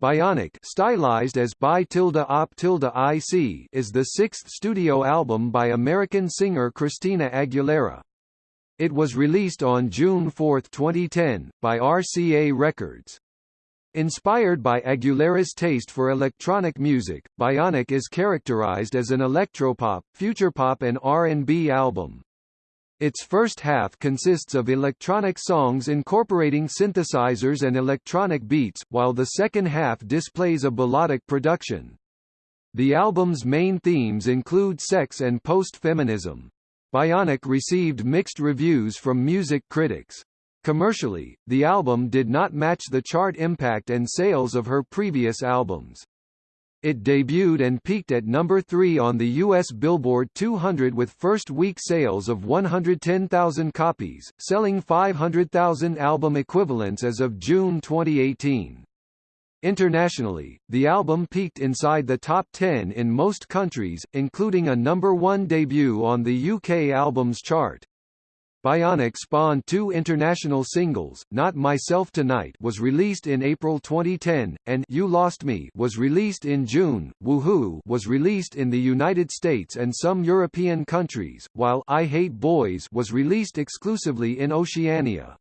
Bionic stylized as Bi op IC is the sixth studio album by American singer Christina Aguilera. It was released on June 4, 2010, by RCA Records. Inspired by Aguilera's taste for electronic music, Bionic is characterized as an electropop, futurepop and R&B album. Its first half consists of electronic songs incorporating synthesizers and electronic beats, while the second half displays a melodic production. The album's main themes include sex and post-feminism. Bionic received mixed reviews from music critics. Commercially, the album did not match the chart impact and sales of her previous albums. It debuted and peaked at number 3 on the US Billboard 200 with first-week sales of 110,000 copies, selling 500,000 album equivalents as of June 2018. Internationally, the album peaked inside the top 10 in most countries, including a number 1 debut on the UK Albums Chart. Bionic spawned two international singles, Not Myself Tonight was released in April 2010, and You Lost Me was released in June, Woohoo was released in the United States and some European countries, while I Hate Boys was released exclusively in Oceania.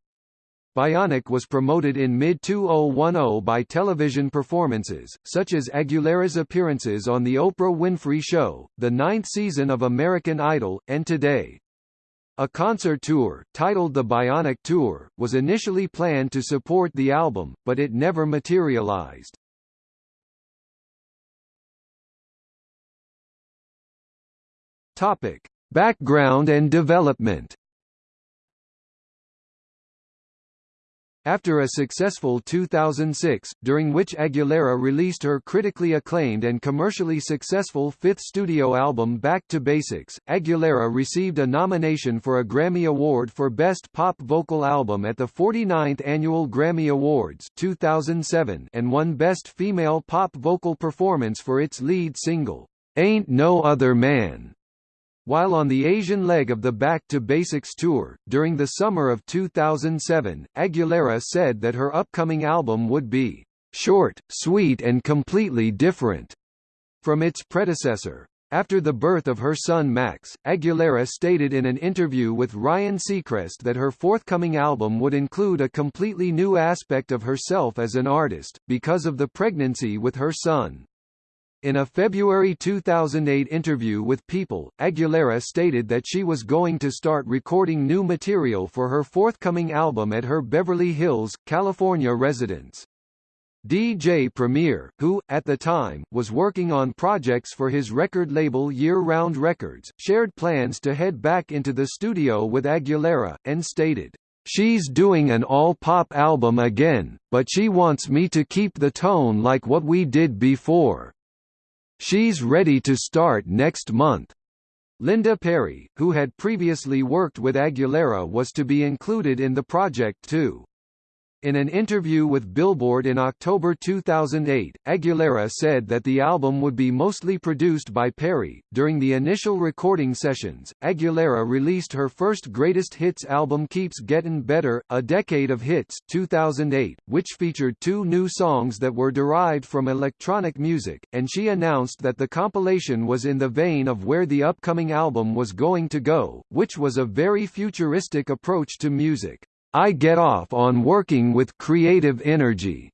Bionic was promoted in mid-2010 by television performances, such as Aguilera's appearances on The Oprah Winfrey Show, the ninth season of American Idol, and Today. A concert tour, titled the Bionic Tour, was initially planned to support the album, but it never materialized. Topic: Background and development After a successful 2006, during which Aguilera released her critically acclaimed and commercially successful fifth studio album Back to Basics, Aguilera received a nomination for a Grammy Award for Best Pop Vocal Album at the 49th Annual Grammy Awards 2007 and won Best Female Pop Vocal Performance for its lead single, Ain't No Other Man. While on the Asian leg of the Back to Basics tour, during the summer of 2007, Aguilera said that her upcoming album would be short, sweet and completely different from its predecessor. After the birth of her son Max, Aguilera stated in an interview with Ryan Seacrest that her forthcoming album would include a completely new aspect of herself as an artist, because of the pregnancy with her son. In a February 2008 interview with People, Aguilera stated that she was going to start recording new material for her forthcoming album at her Beverly Hills, California residence. DJ Premier, who, at the time, was working on projects for his record label Year Round Records, shared plans to head back into the studio with Aguilera, and stated, She's doing an all-pop album again, but she wants me to keep the tone like what we did before. She's ready to start next month. Linda Perry, who had previously worked with Aguilera was to be included in the project too. In an interview with Billboard in October 2008, Aguilera said that the album would be mostly produced by Perry. During the initial recording sessions, Aguilera released her first greatest hits album Keeps Getting Better, A Decade of Hits 2008, which featured two new songs that were derived from electronic music, and she announced that the compilation was in the vein of where the upcoming album was going to go, which was a very futuristic approach to music. I get off on working with creative energy.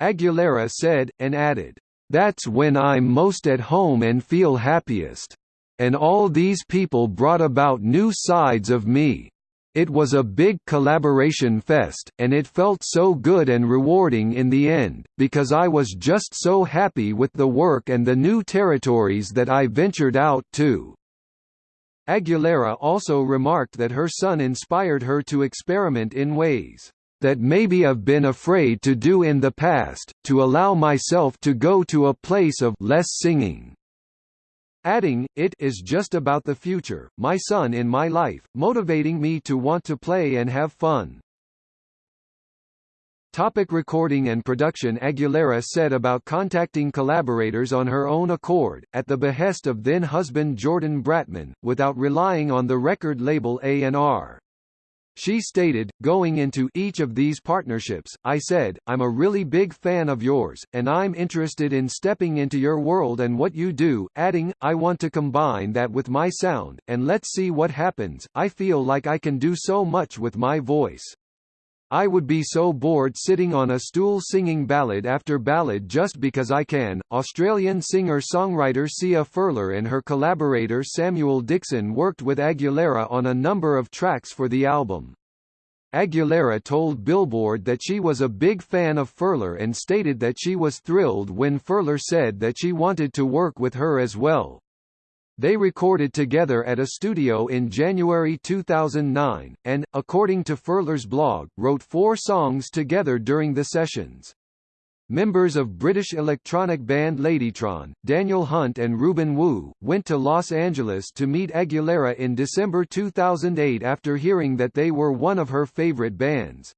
Aguilera said, and added, That's when I'm most at home and feel happiest. And all these people brought about new sides of me. It was a big collaboration fest, and it felt so good and rewarding in the end, because I was just so happy with the work and the new territories that I ventured out to. Aguilera also remarked that her son inspired her to experiment in ways that maybe I've been afraid to do in the past, to allow myself to go to a place of less singing. Adding, it is just about the future, my son in my life, motivating me to want to play and have fun. Topic recording and production Aguilera said about contacting collaborators on her own accord, at the behest of then-husband Jordan Bratman, without relying on the record label A&R. She stated, going into each of these partnerships, I said, I'm a really big fan of yours, and I'm interested in stepping into your world and what you do, adding, I want to combine that with my sound, and let's see what happens, I feel like I can do so much with my voice. I would be so bored sitting on a stool singing ballad after ballad just because I can. Australian singer-songwriter Sia Furler and her collaborator Samuel Dixon worked with Aguilera on a number of tracks for the album. Aguilera told Billboard that she was a big fan of Furler and stated that she was thrilled when Furler said that she wanted to work with her as well. They recorded together at a studio in January 2009, and, according to Furler's blog, wrote four songs together during the sessions. Members of British electronic band Ladytron, Daniel Hunt and Ruben Wu, went to Los Angeles to meet Aguilera in December 2008 after hearing that they were one of her favorite bands.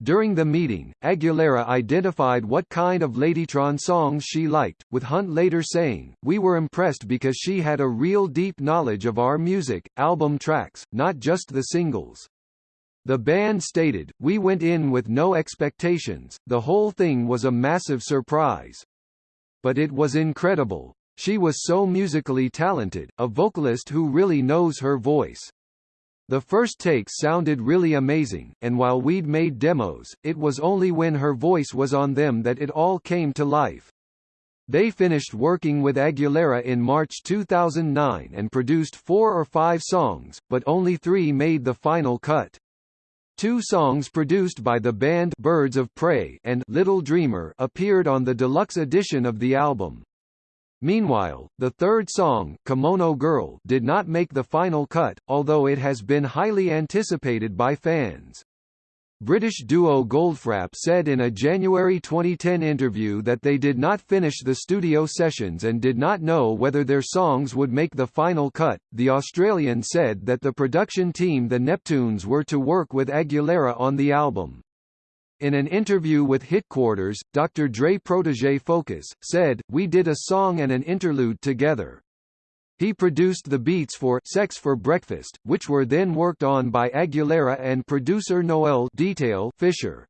During the meeting, Aguilera identified what kind of Ladytron songs she liked, with Hunt later saying, We were impressed because she had a real deep knowledge of our music, album tracks, not just the singles. The band stated, We went in with no expectations, the whole thing was a massive surprise. But it was incredible. She was so musically talented, a vocalist who really knows her voice. The first takes sounded really amazing, and while we'd made demos, it was only when her voice was on them that it all came to life. They finished working with Aguilera in March 2009 and produced four or five songs, but only three made the final cut. Two songs produced by the band Birds of Prey and Little Dreamer appeared on the deluxe edition of the album. Meanwhile, the third song, Kimono Girl, did not make the final cut, although it has been highly anticipated by fans. British duo Goldfrapp said in a January 2010 interview that they did not finish the studio sessions and did not know whether their songs would make the final cut. The Australian said that the production team the Neptunes were to work with Aguilera on the album. In an interview with Hitquarters, Dr. Dre protege Focus, said, We did a song and an interlude together. He produced the beats for Sex for Breakfast, which were then worked on by Aguilera and producer Noel Detail Fisher.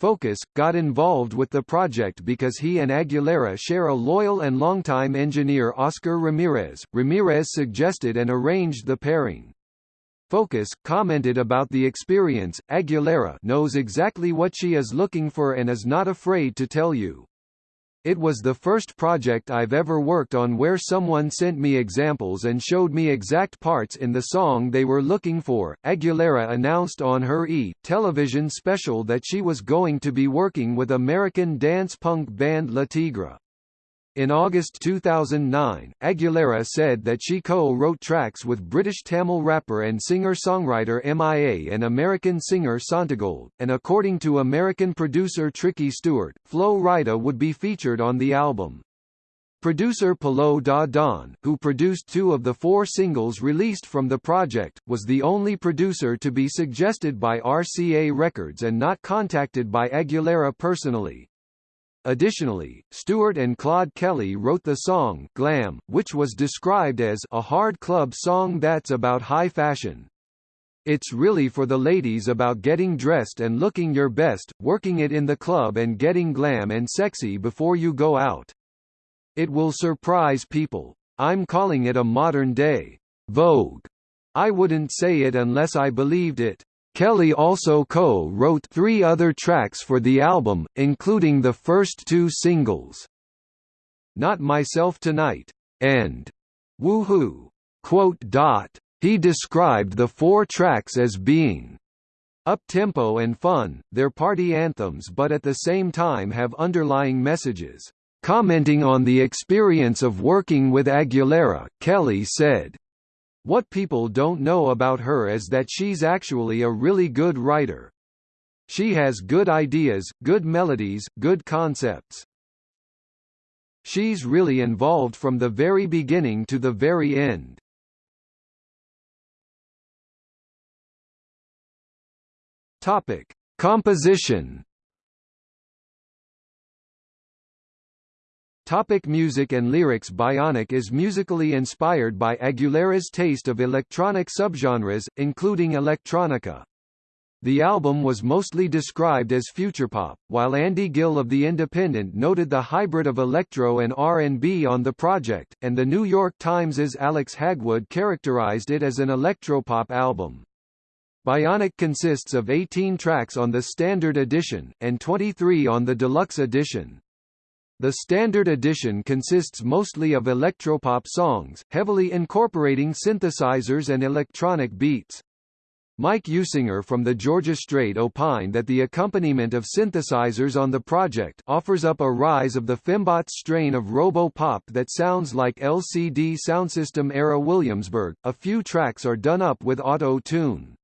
Focus, got involved with the project because he and Aguilera share a loyal and longtime engineer Oscar Ramirez. Ramirez suggested and arranged the pairing. Focus, commented about the experience, Aguilera knows exactly what she is looking for and is not afraid to tell you. It was the first project I've ever worked on where someone sent me examples and showed me exact parts in the song they were looking for. Aguilera announced on her E! television special that she was going to be working with American dance punk band Le Tigre. In August 2009, Aguilera said that she co-wrote tracks with British Tamil rapper and singer-songwriter MIA and American singer Santigold, and according to American producer Tricky Stewart, Flo Rida would be featured on the album. Producer Polo Da Don, who produced two of the four singles released from the project, was the only producer to be suggested by RCA Records and not contacted by Aguilera personally. Additionally, Stewart and Claude Kelly wrote the song Glam, which was described as a hard club song that's about high fashion. It's really for the ladies about getting dressed and looking your best, working it in the club and getting glam and sexy before you go out. It will surprise people. I'm calling it a modern day Vogue. I wouldn't say it unless I believed it. Kelly also co-wrote three other tracks for the album, including the first two singles, Not Myself Tonight, and Woohoo. He described the four tracks as being up-tempo and fun, they're party anthems but at the same time have underlying messages. Commenting on the experience of working with Aguilera, Kelly said, what people don't know about her is that she's actually a really good writer. She has good ideas, good melodies, good concepts. She's really involved from the very beginning to the very end. Topic: Composition Topic music and lyrics Bionic is musically inspired by Aguilera's taste of electronic subgenres, including electronica. The album was mostly described as futurepop, while Andy Gill of The Independent noted the hybrid of electro and R&B on the project, and The New York Times's Alex Hagwood characterized it as an electropop album. Bionic consists of 18 tracks on the Standard Edition, and 23 on the Deluxe Edition. The Standard Edition consists mostly of electropop songs, heavily incorporating synthesizers and electronic beats. Mike Usinger from the Georgia Straight opined that the accompaniment of synthesizers on the project offers up a rise of the fembot strain of robo-pop that sounds like LCD Soundsystem era Williamsburg. A few tracks are done up with auto-tune.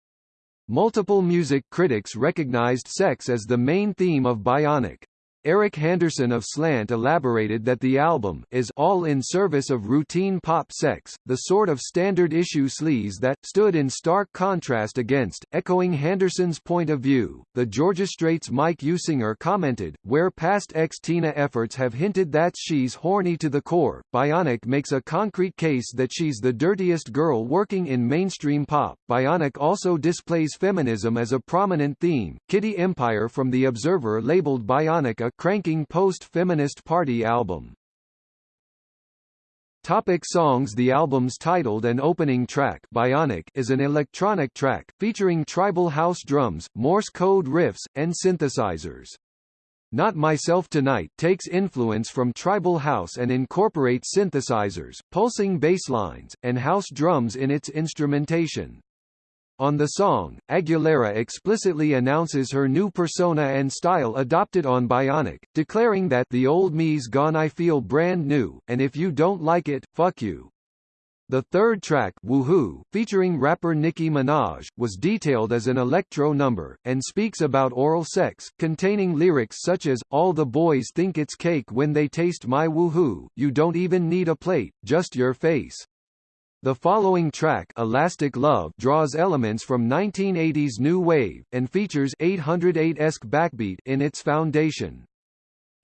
Multiple music critics recognized sex as the main theme of Bionic. Eric Henderson of Slant elaborated that the album is all in service of routine pop sex, the sort of standard issue sleaze that stood in stark contrast against. Echoing Henderson's point of view, the Georgia Straight's Mike Usinger commented, "Where past X-Tina efforts have hinted that she's horny to the core, Bionic makes a concrete case that she's the dirtiest girl working in mainstream pop." Bionic also displays feminism as a prominent theme. Kitty Empire from The Observer labeled Bionic a cranking post-feminist party album. Topic songs The album's titled and opening track Bionic is an electronic track, featuring tribal house drums, Morse code riffs, and synthesizers. Not Myself Tonight takes influence from tribal house and incorporates synthesizers, pulsing bass lines, and house drums in its instrumentation. On the song, Aguilera explicitly announces her new persona and style adopted on Bionic, declaring that the old me's gone I feel brand new, and if you don't like it, fuck you. The third track, Woohoo, featuring rapper Nicki Minaj, was detailed as an electro number, and speaks about oral sex, containing lyrics such as, All the boys think it's cake when they taste my woohoo, you don't even need a plate, just your face. The following track Elastic Love draws elements from 1980s new wave, and features 808-esque backbeat in its foundation.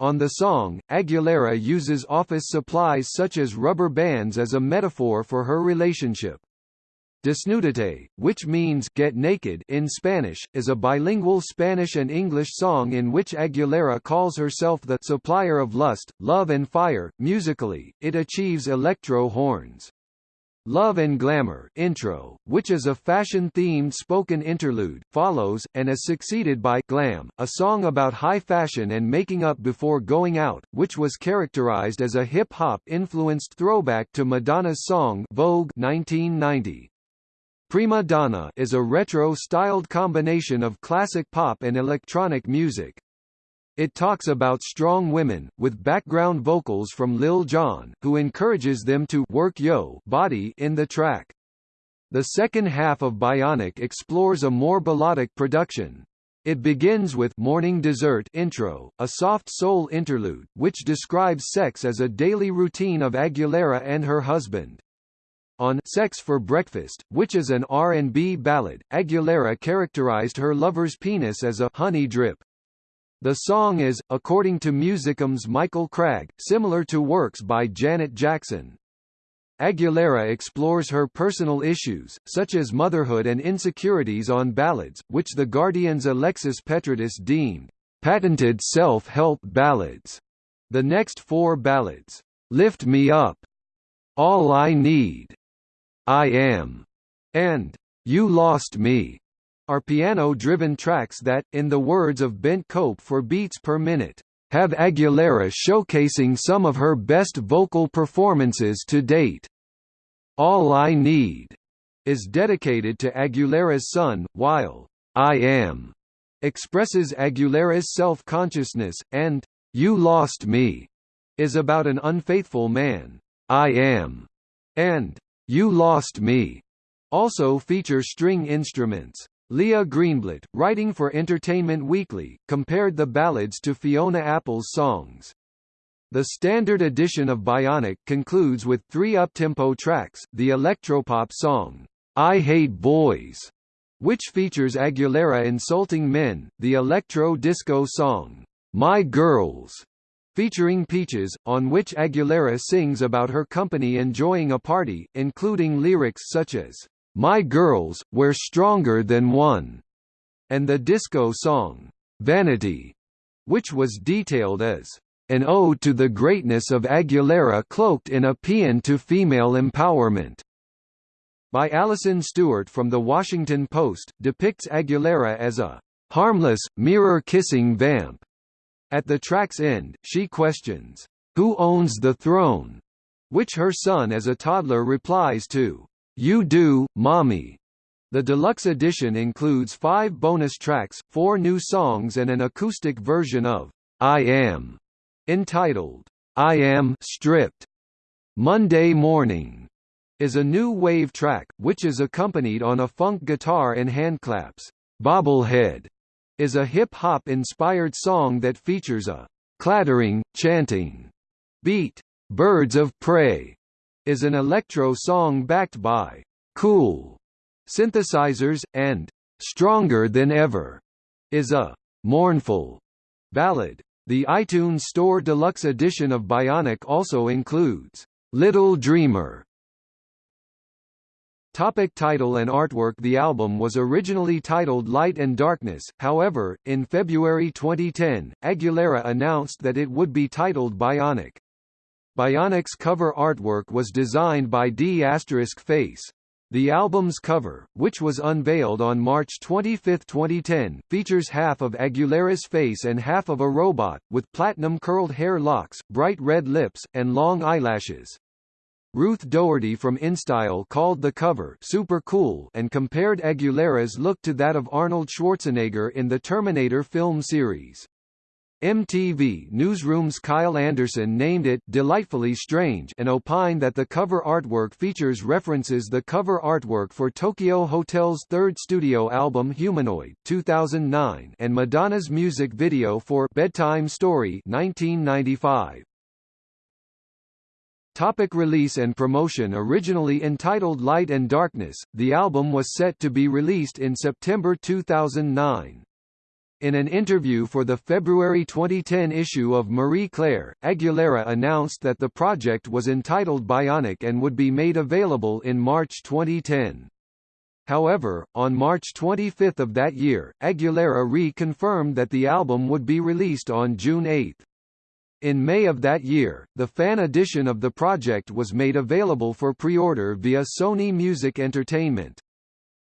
On the song, Aguilera uses office supplies such as rubber bands as a metaphor for her relationship. Desnudate, which means get naked in Spanish, is a bilingual Spanish and English song in which Aguilera calls herself the supplier of lust, love and fire. Musically, it achieves electro horns. Love and Glamour intro, which is a fashion-themed spoken interlude, follows, and is succeeded by Glam, a song about high fashion and making up before going out, which was characterized as a hip-hop influenced throwback to Madonna's song Vogue 1990. Prima Donna is a retro-styled combination of classic pop and electronic music, it talks about strong women, with background vocals from Lil Jon, who encourages them to work yo body in the track. The second half of Bionic explores a more balladic production. It begins with Morning Dessert intro, a soft soul interlude, which describes sex as a daily routine of Aguilera and her husband. On Sex for Breakfast, which is an R&B ballad, Aguilera characterized her lover's penis as a honey drip. The song is, according to Musicom's Michael Cragg, similar to works by Janet Jackson. Aguilera explores her personal issues, such as motherhood and insecurities on ballads, which The Guardian's Alexis Petridis deemed patented self-help ballads. The next four ballads, Lift Me Up, All I Need, I Am, and You Lost Me, are piano-driven tracks that, in the words of Bent Cope for Beats Per Minute, have Aguilera showcasing some of her best vocal performances to date. All I Need is dedicated to Aguilera's son, while I Am expresses Aguilera's self-consciousness, and You Lost Me is about an unfaithful man. I Am and You Lost Me also feature string instruments. Leah Greenblatt, writing for Entertainment Weekly, compared the ballads to Fiona Apple's songs. The standard edition of Bionic concludes with three uptempo tracks, the electropop song, I Hate Boys, which features Aguilera insulting men, the electro-disco song, My Girls, featuring Peaches, on which Aguilera sings about her company enjoying a party, including lyrics such as, my girls, we're stronger than one, and the disco song, Vanity, which was detailed as an ode to the greatness of Aguilera cloaked in a paean to female empowerment by Alison Stewart from The Washington Post, depicts Aguilera as a harmless, mirror-kissing vamp. At the track's end, she questions, "'Who owns the throne?' which her son as a toddler replies to, "'You do, Mommy'. The deluxe edition includes five bonus tracks, four new songs and an acoustic version of I Am, entitled I Am Stripped. Monday Morning is a new wave track, which is accompanied on a funk guitar and handclaps. Bobblehead is a hip-hop inspired song that features a clattering, chanting beat. Birds of Prey is an electro song backed by cool synthesizers, and Stronger Than Ever is a mournful ballad. The iTunes Store Deluxe edition of Bionic also includes Little Dreamer Topic title and artwork The album was originally titled Light and Darkness, however, in February 2010, Aguilera announced that it would be titled Bionic. Bionic's cover artwork was designed by D** Face. The album's cover, which was unveiled on March 25, 2010, features half of Aguilera's face and half of a robot, with platinum curled hair locks, bright red lips, and long eyelashes. Ruth Doherty from InStyle called the cover super cool and compared Aguilera's look to that of Arnold Schwarzenegger in the Terminator film series. MTV Newsroom's Kyle Anderson named it delightfully strange and opined that the cover artwork features references the cover artwork for Tokio Hotel's third studio album Humanoid 2009 and Madonna's music video for Bedtime Story 1995. Topic release and promotion Originally entitled Light and Darkness, the album was set to be released in September 2009. In an interview for the February 2010 issue of Marie Claire, Aguilera announced that the project was entitled Bionic and would be made available in March 2010. However, on March 25 of that year, Aguilera re-confirmed that the album would be released on June 8. In May of that year, the fan edition of the project was made available for pre-order via Sony Music Entertainment.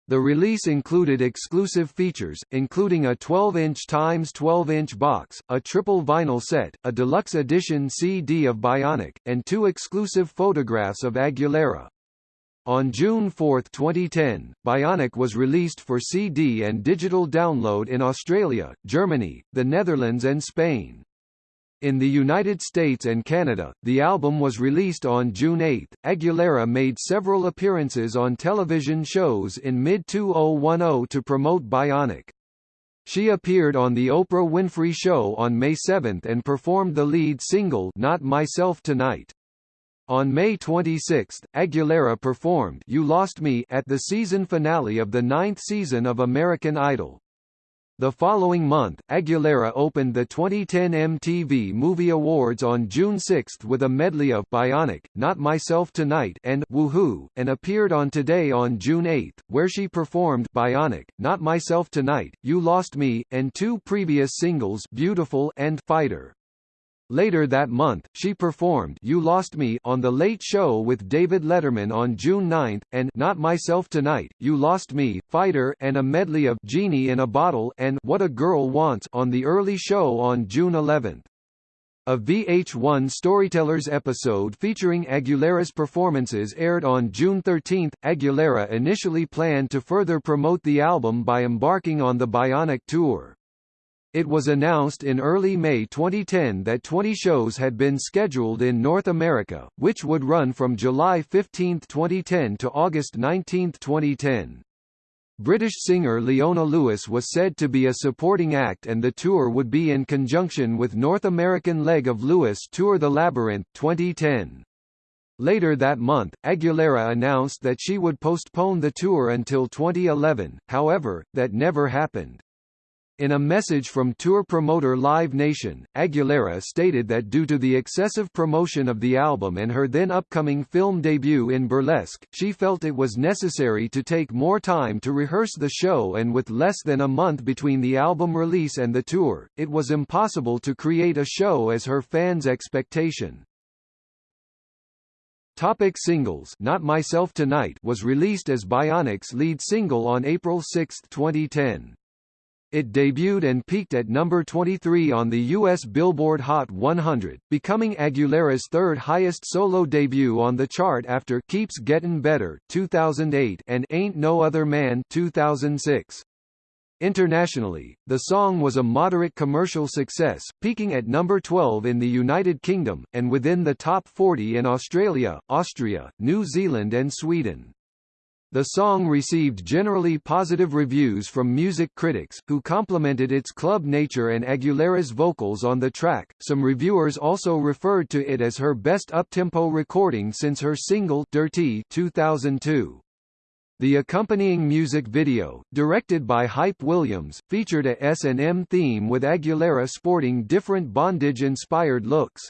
The release included exclusive features, including a 12-inch x 12-inch box, a triple vinyl set, a deluxe edition CD of Bionic, and two exclusive photographs of Aguilera. On June 4, 2010, Bionic was released for CD and digital download in Australia, Germany, the Netherlands and Spain. In the United States and Canada, the album was released on June 8. Aguilera made several appearances on television shows in mid-2010 to promote Bionic. She appeared on The Oprah Winfrey Show on May 7 and performed the lead single Not Myself Tonight. On May 26, Aguilera performed You Lost Me at the season finale of the ninth season of American Idol. The following month, Aguilera opened the 2010 MTV Movie Awards on June 6 with a medley of Bionic, Not Myself Tonight and Woohoo, and appeared on Today on June 8, where she performed Bionic, Not Myself Tonight, You Lost Me, and two previous singles Beautiful and Fighter. Later that month, she performed You Lost Me on The Late Show with David Letterman on June 9, and Not Myself Tonight, You Lost Me, Fighter and a medley of Genie in a Bottle and What a Girl Wants on The Early Show on June 11. A VH1 Storytellers episode featuring Aguilera's performances aired on June 13. Aguilera initially planned to further promote the album by embarking on the Bionic Tour. It was announced in early May 2010 that 20 shows had been scheduled in North America, which would run from July 15, 2010 to August 19, 2010. British singer Leona Lewis was said to be a supporting act and the tour would be in conjunction with North American leg of Lewis Tour The Labyrinth 2010. Later that month, Aguilera announced that she would postpone the tour until 2011, however, that never happened. In a message from tour promoter Live Nation, Aguilera stated that due to the excessive promotion of the album and her then upcoming film debut in Burlesque, she felt it was necessary to take more time to rehearse the show and with less than a month between the album release and the tour, it was impossible to create a show as her fans' expectation. Topic singles Not Myself Tonight was released as Bionic's lead single on April 6, 2010. It debuted and peaked at number 23 on the U.S. Billboard Hot 100, becoming Aguilera's third highest solo debut on the chart after Keeps Getting Better 2008 and Ain't No Other Man 2006. Internationally, the song was a moderate commercial success, peaking at number 12 in the United Kingdom, and within the top 40 in Australia, Austria, New Zealand and Sweden. The song received generally positive reviews from music critics, who complimented its club nature and Aguilera's vocals on the track. Some reviewers also referred to it as her best uptempo recording since her single Dirty 2002. The accompanying music video, directed by Hype Williams, featured a S&M theme with Aguilera sporting different bondage-inspired looks.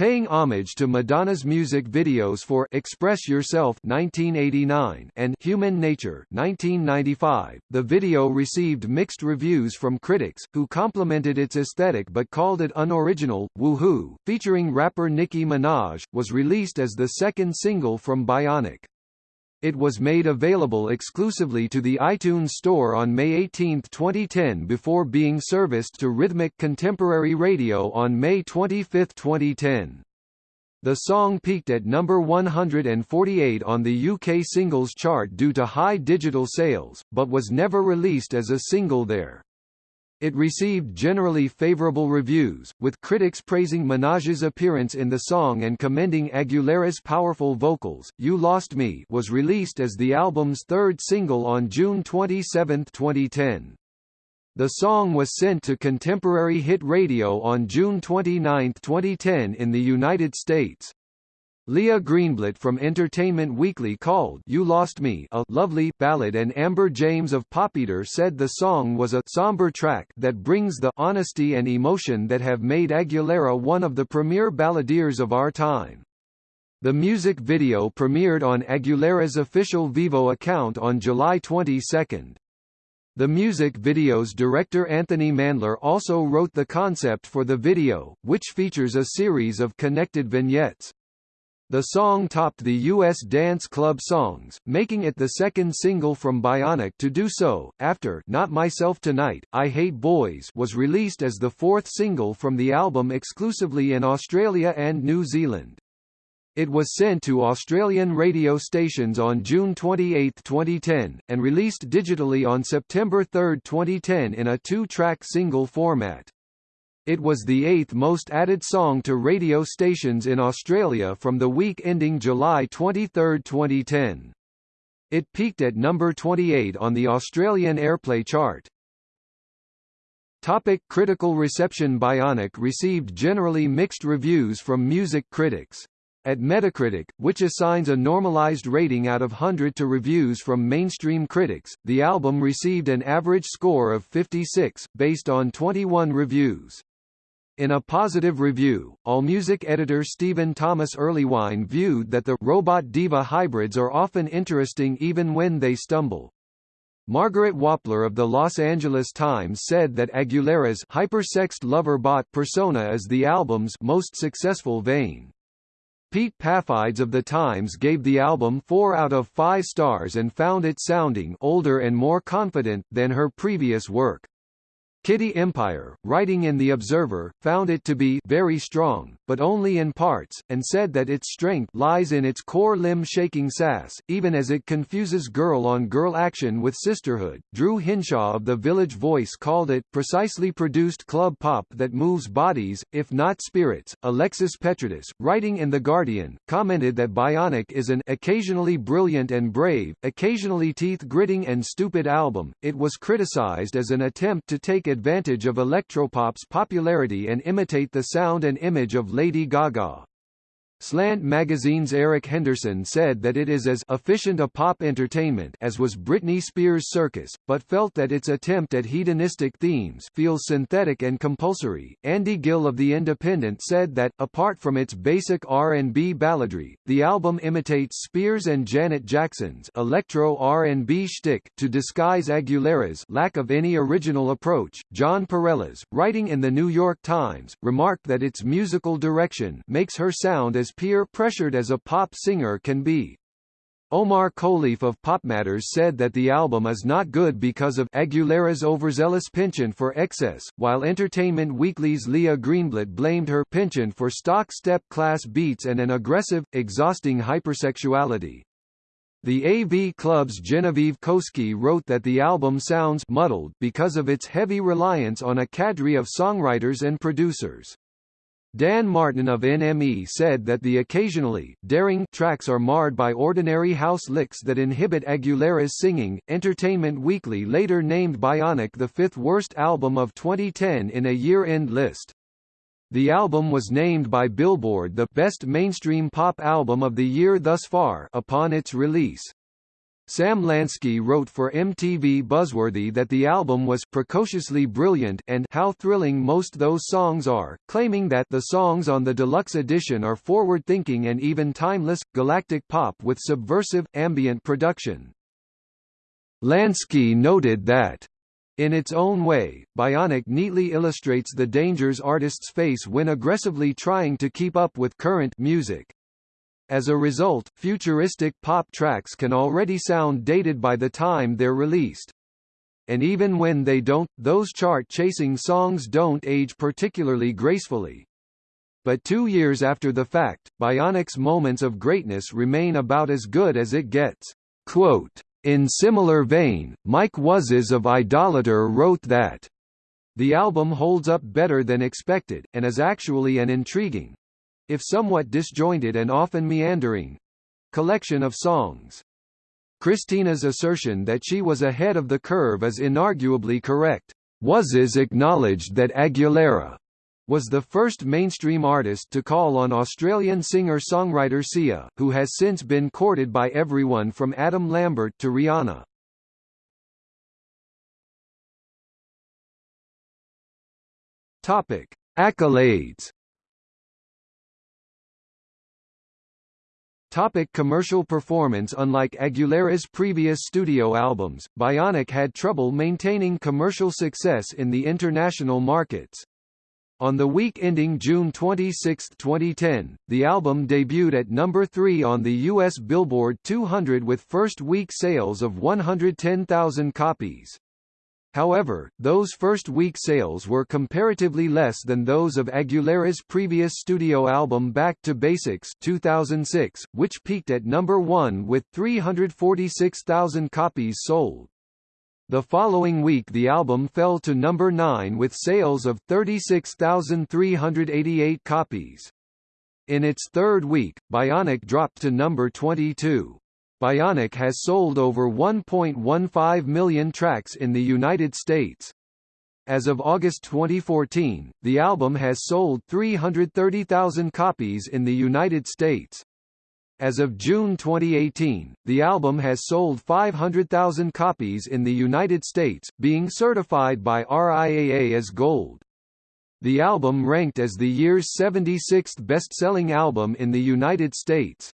Paying homage to Madonna's music videos for Express Yourself 1989 and Human Nature 1995, the video received mixed reviews from critics, who complimented its aesthetic but called it unoriginal. Woohoo, featuring rapper Nicki Minaj, was released as the second single from Bionic. It was made available exclusively to the iTunes Store on May 18, 2010 before being serviced to Rhythmic Contemporary Radio on May 25, 2010. The song peaked at number 148 on the UK singles chart due to high digital sales, but was never released as a single there. It received generally favorable reviews, with critics praising Minaj's appearance in the song and commending Aguilera's powerful vocals. You Lost Me was released as the album's third single on June 27, 2010. The song was sent to contemporary hit radio on June 29, 2010 in the United States. Leah Greenblatt from Entertainment Weekly called You Lost Me a lovely ballad and Amber James of Popeater said the song was a somber track that brings the honesty and emotion that have made Aguilera one of the premier balladeers of our time. The music video premiered on Aguilera's official Vevo account on July 22. The music video's director Anthony Mandler also wrote the concept for the video, which features a series of connected vignettes. The song topped the U.S. dance club songs, making it the second single from Bionic to do so, after Not Myself Tonight, I Hate Boys was released as the fourth single from the album exclusively in Australia and New Zealand. It was sent to Australian radio stations on June 28, 2010, and released digitally on September 3, 2010 in a two-track single format. It was the eighth most added song to radio stations in Australia from the week ending July 23, 2010. It peaked at number 28 on the Australian Airplay chart. Topic critical reception Bionic received generally mixed reviews from music critics. At Metacritic, which assigns a normalized rating out of 100 to reviews from mainstream critics, the album received an average score of 56, based on 21 reviews. In a positive review, AllMusic editor Stephen Thomas Erlewine viewed that the robot diva hybrids are often interesting even when they stumble. Margaret Wappler of the Los Angeles Times said that Aguilera's hypersexed lover bot persona is the album's most successful vein. Pete Paphides of The Times gave the album 4 out of 5 stars and found it sounding older and more confident than her previous work. Kitty Empire, writing in The Observer, found it to be very strong, but only in parts, and said that its strength lies in its core limb-shaking sass, even as it confuses girl-on-girl action with sisterhood. Drew Hinshaw of The Village Voice called it precisely produced club pop that moves bodies, if not spirits. Alexis Petridis, writing in The Guardian, commented that Bionic is an occasionally brilliant and brave, occasionally teeth-gritting and stupid album. It was criticized as an attempt to take advantage of electropop's popularity and imitate the sound and image of Lady Gaga. Slant Magazine's Eric Henderson said that it is as efficient a pop entertainment as was Britney Spears' Circus, but felt that its attempt at hedonistic themes feels synthetic and compulsory. Andy Gill of The Independent said that, apart from its basic R&B balladry, the album imitates Spears and Janet Jackson's electro R&B shtick to disguise Aguilera's lack of any original approach. Jon Pareles, writing in the New York Times, remarked that its musical direction makes her sound as peer-pressured as a pop singer can be. Omar Khalif of PopMatters said that the album is not good because of Aguilera's overzealous penchant for excess, while Entertainment Weekly's Leah Greenblatt blamed her penchant for stock step-class beats and an aggressive, exhausting hypersexuality. The AV Club's Genevieve Koski wrote that the album sounds muddled because of its heavy reliance on a cadre of songwriters and producers. Dan Martin of NME said that the occasionally daring tracks are marred by ordinary house licks that inhibit Aguilera's singing. Entertainment Weekly later named Bionic the fifth worst album of 2010 in a year-end list. The album was named by Billboard the best mainstream pop album of the year thus far upon its release. Sam Lansky wrote for MTV Buzzworthy that the album was precociously brilliant and how thrilling most those songs are, claiming that the songs on the deluxe edition are forward-thinking and even timeless, galactic pop with subversive, ambient production. Lansky noted that in its own way, Bionic neatly illustrates the dangers artists face when aggressively trying to keep up with current music. As a result, futuristic pop tracks can already sound dated by the time they're released. And even when they don't, those chart-chasing songs don't age particularly gracefully. But two years after the fact, Bionic's moments of greatness remain about as good as it gets. Quote, in similar vein, Mike Wuzzes of Idolator wrote that the album holds up better than expected, and is actually an intriguing, if somewhat disjointed and often meandering collection of songs. Christina's assertion that she was ahead of the curve is inarguably correct. Wuzzes acknowledged that Aguilera was the first mainstream artist to call on Australian singer-songwriter Sia, who has since been courted by everyone from Adam Lambert to Rihanna. Topic: Accolades Topic commercial performance Unlike Aguilera's previous studio albums, Bionic had trouble maintaining commercial success in the international markets. On the week ending June 26, 2010, the album debuted at number 3 on the US Billboard 200 with first-week sales of 110,000 copies. However, those first-week sales were comparatively less than those of Aguilera's previous studio album Back to Basics 2006, which peaked at number 1 with 346,000 copies sold. The following week the album fell to number 9 with sales of 36,388 copies. In its third week, Bionic dropped to number 22. Bionic has sold over 1.15 million tracks in the United States. As of August 2014, the album has sold 330,000 copies in the United States. As of June 2018, the album has sold 500,000 copies in the United States, being certified by RIAA as gold. The album ranked as the year's 76th best-selling album in the United States.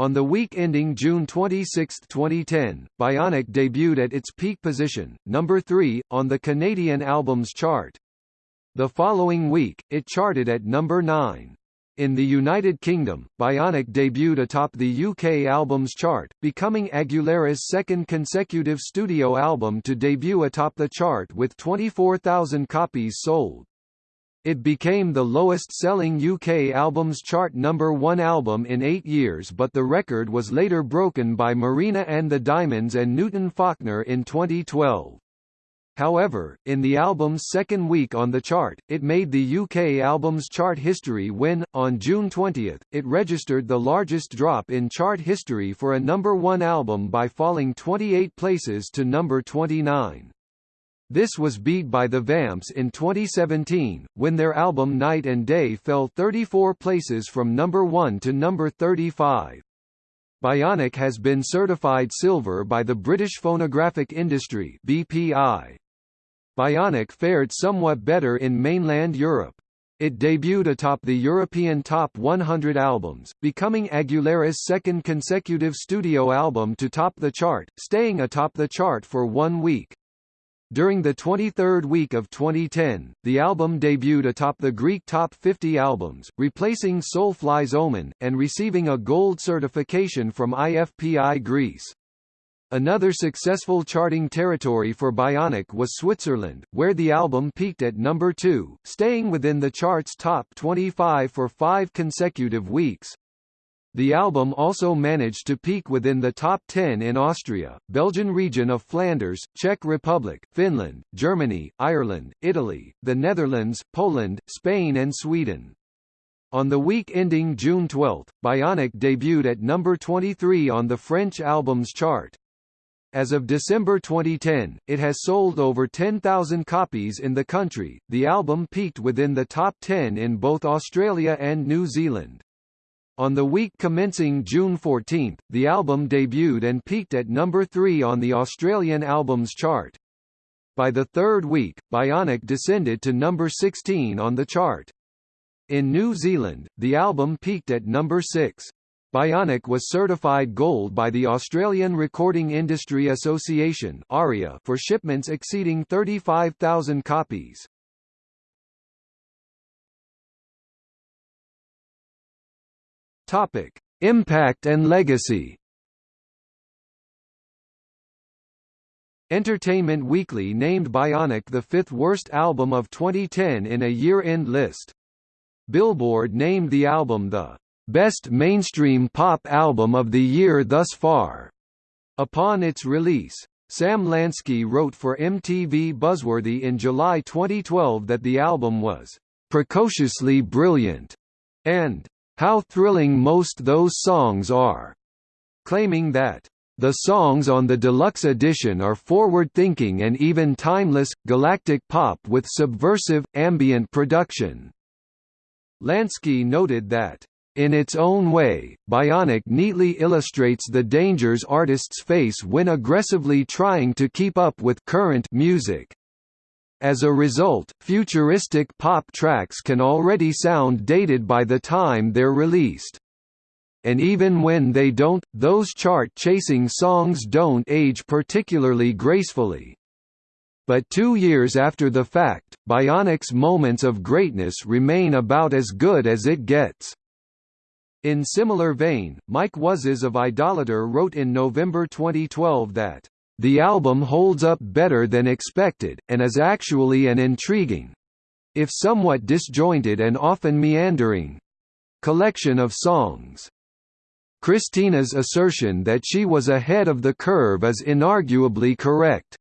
On the week ending June 26, 2010, Bionic debuted at its peak position, number 3, on the Canadian Albums Chart. The following week, it charted at number 9. In the United Kingdom, Bionic debuted atop the UK Albums Chart, becoming Aguilera's second consecutive studio album to debut atop the chart with 24,000 copies sold. It became the lowest-selling UK albums chart number one album in eight years but the record was later broken by Marina and the Diamonds and Newton Faulkner in 2012. However, in the album's second week on the chart, it made the UK albums chart history when, on June 20, it registered the largest drop in chart history for a number one album by falling 28 places to number 29. This was beat by the Vamps in 2017, when their album Night and Day fell 34 places from number 1 to number 35. Bionic has been certified silver by the British Phonographic Industry BPI. Bionic fared somewhat better in mainland Europe. It debuted atop the European Top 100 albums, becoming Aguilera's second consecutive studio album to top the chart, staying atop the chart for one week. During the 23rd week of 2010, the album debuted atop the Greek Top 50 albums, replacing Soulfly's Omen, and receiving a gold certification from IFPI Greece. Another successful charting territory for Bionic was Switzerland, where the album peaked at number 2, staying within the chart's top 25 for five consecutive weeks. The album also managed to peak within the top 10 in Austria, Belgian region of Flanders, Czech Republic, Finland, Germany, Ireland, Italy, the Netherlands, Poland, Spain and Sweden. On the week ending June 12, Bionic debuted at number 23 on the French albums chart. As of December 2010, it has sold over 10,000 copies in the country. The album peaked within the top 10 in both Australia and New Zealand. On the week commencing June 14, the album debuted and peaked at number 3 on the Australian Albums Chart. By the third week, Bionic descended to number 16 on the chart. In New Zealand, the album peaked at number 6. Bionic was certified gold by the Australian Recording Industry Association for shipments exceeding 35,000 copies. Topic: Impact and legacy. Entertainment Weekly named Bionic the fifth worst album of 2010 in a year-end list. Billboard named the album the best mainstream pop album of the year thus far. Upon its release, Sam Lansky wrote for MTV Buzzworthy in July 2012 that the album was precociously brilliant and how thrilling most those songs are, claiming that the songs on the deluxe edition are forward-thinking and even timeless, galactic pop with subversive, ambient production. Lansky noted that, in its own way, Bionic neatly illustrates the dangers artists face when aggressively trying to keep up with current music. As a result, futuristic pop tracks can already sound dated by the time they're released. And even when they don't, those chart-chasing songs don't age particularly gracefully. But two years after the fact, Bionic's moments of greatness remain about as good as it gets. In similar vein, Mike Wuzzes of Idolator wrote in November 2012 that the album holds up better than expected, and is actually an intriguing—if somewhat disjointed and often meandering—collection of songs. Christina's assertion that she was ahead of the curve is inarguably correct.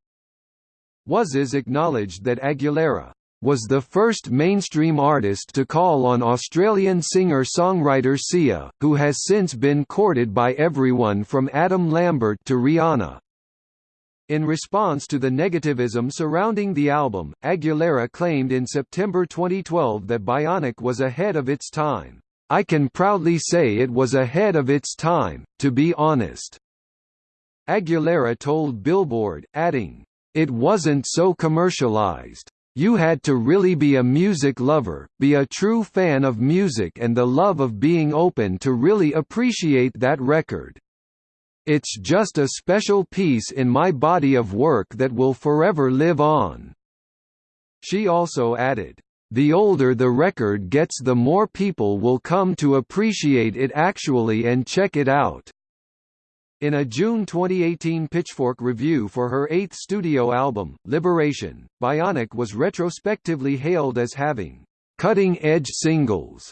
Wuzzes acknowledged that Aguilera was the first mainstream artist to call on Australian singer-songwriter Sia, who has since been courted by everyone from Adam Lambert to Rihanna. In response to the negativism surrounding the album, Aguilera claimed in September 2012 that Bionic was ahead of its time. I can proudly say it was ahead of its time, to be honest. Aguilera told Billboard, adding, It wasn't so commercialized. You had to really be a music lover, be a true fan of music and the love of being open to really appreciate that record. It's just a special piece in my body of work that will forever live on." She also added, "The older the record gets the more people will come to appreciate it actually and check it out." In a June 2018 Pitchfork review for her eighth studio album, Liberation, Bionic was retrospectively hailed as having cutting-edge singles,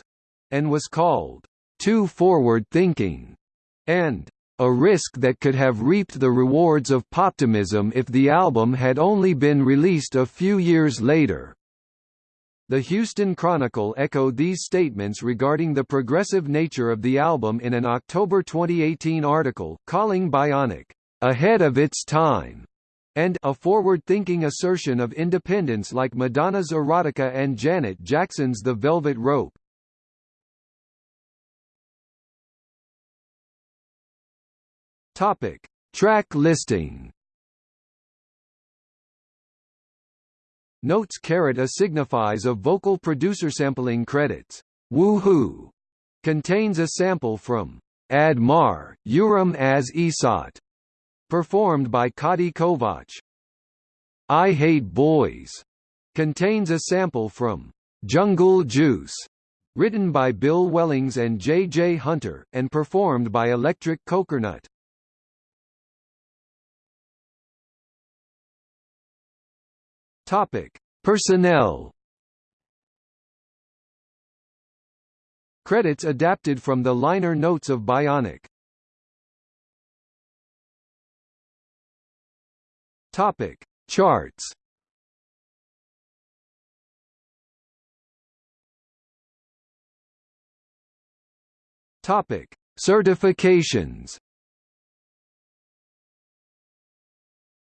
and was called too forward-thinking, and a risk that could have reaped the rewards of poptimism if the album had only been released a few years later. The Houston Chronicle echoed these statements regarding the progressive nature of the album in an October 2018 article, calling Bionic, "...ahead of its time." and a forward-thinking assertion of independence like Madonna's Erotica and Janet Jackson's The Velvet Rope. Topic: Track listing. Notes caret a signifies a vocal producer sampling credits. Woohoo contains a sample from Add már, uram, az esőt, performed by Kati Kovács. I Hate Boys contains a sample from Jungle Juice, written by Bill Wellings and J. J. Hunter, and performed by Electric Coconut. Topic: Personnel. Credits adapted from the liner notes of Bionic. Topic: Charts. Topic: Certifications.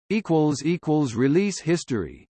Equals equals release history.